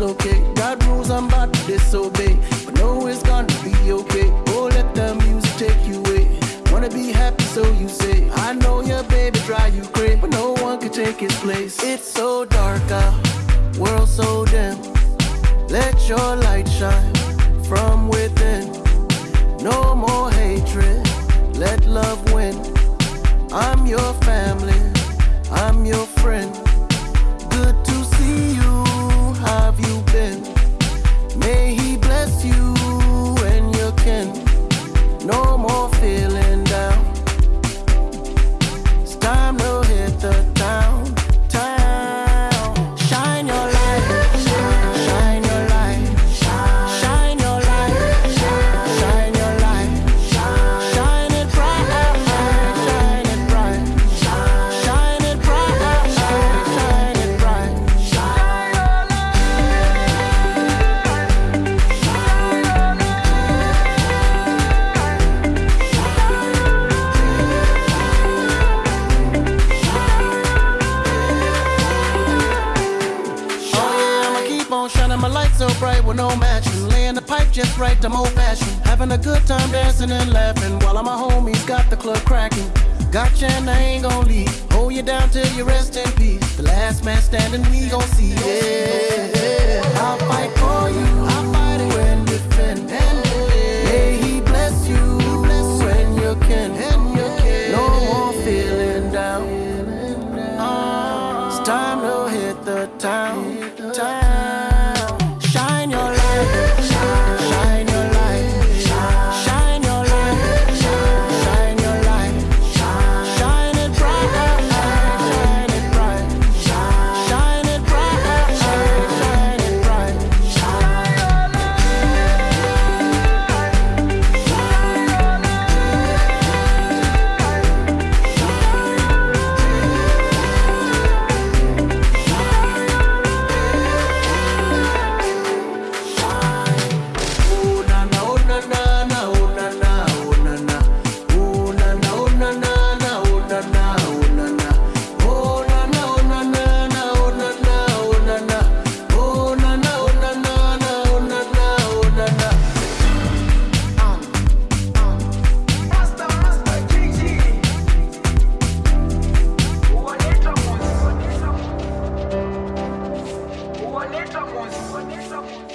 dislocate. God rules, I'm about to disobey. But know it's gonna be okay. Oh, let the music take you away. Wanna be happy, so you say. I know your baby drive you crazy, but no one can take his place. It's so dark out, world so dim. Let your light shine from within. No more hatred, let love win. I'm your light so bright with no matching. Laying the pipe just right, I'm old fashioned. Having a good time dancing and laughing while all my homies got the club cracking. Gotcha and I ain't gon' leave. Hold you down till you rest in peace. The last man standing, we gon' see. Yeah, Conecta a música.